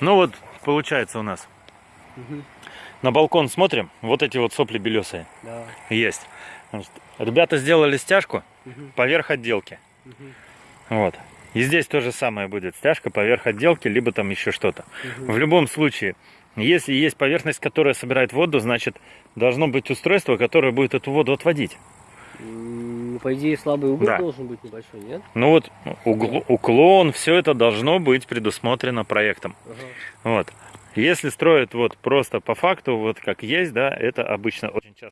Ну вот, получается у нас. Мгм. На балкон смотрим, вот эти вот сопли белесые Да. есть. Ребята сделали стяжку Мгм. поверх отделки. Мгм. Вот. И здесь то же самое будет. Стяжка поверх отделки, либо там еще что-то. Мгм. В любом случае, если есть поверхность, которая собирает воду, значит, должно быть устройство, которое будет эту воду отводить. Ну, По идее, слабый угол Да. должен быть небольшой, нет? Ну вот, угл- уклон, все это должно быть предусмотрено проектом. Ага. Вот. Если строят вот просто по факту, вот как есть, да, это обычно очень часто